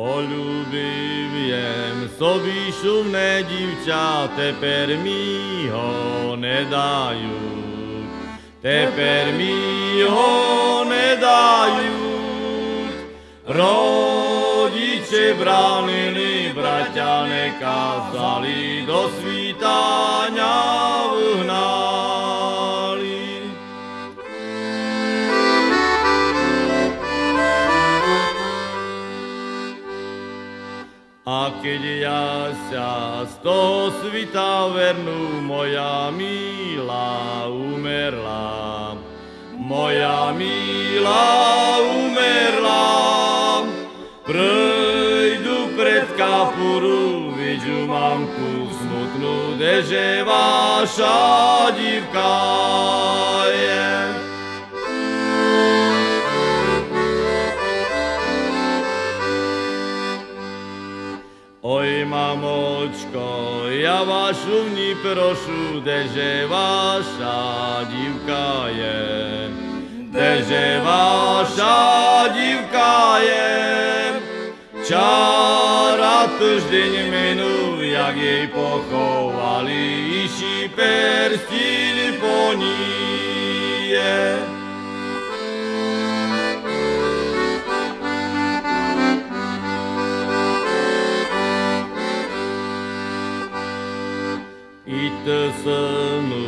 polúbiviem, sobí šumné divča, teper mi ho nedajú. Teper mi ho nedajú. Rodiče bránili, bratia nekázali, do svítania vhnali. Keď ja sa z toho svita vernú, moja milá umerla. Moja milá umerla. Prejdu pred kapuru, vidžu mamku smutnú, deže vaša divka je. Oj mamočko, ja vašu ni prošu, deže vaša divka je. Deže vaša divka je. Čara týždeň minú, jak jej pochovali, iši perstín po ní I ty synu,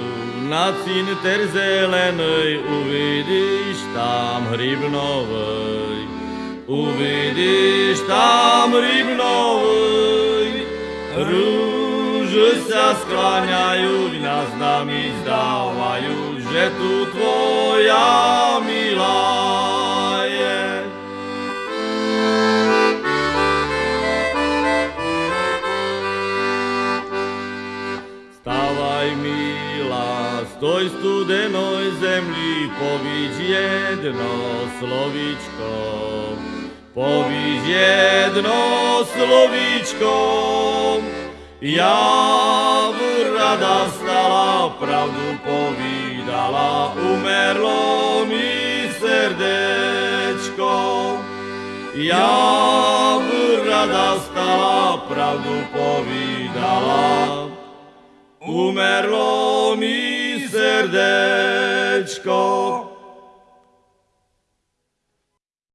na cinter zelenej uvidíš tam hrybnovej. Uvidíš tam rybnovej, rúže sa skláňajú, nás nami zdávajú, že tu tvoja Stávaj, milá, stoj studenoj zemli, povíč jedno slovíčko. Povíš jedno slovíčko, ja rada stala, pravdu povídala, umerlo mi srdečko. Ja rada stala, pravdu povídala, umerlo mi srdečko.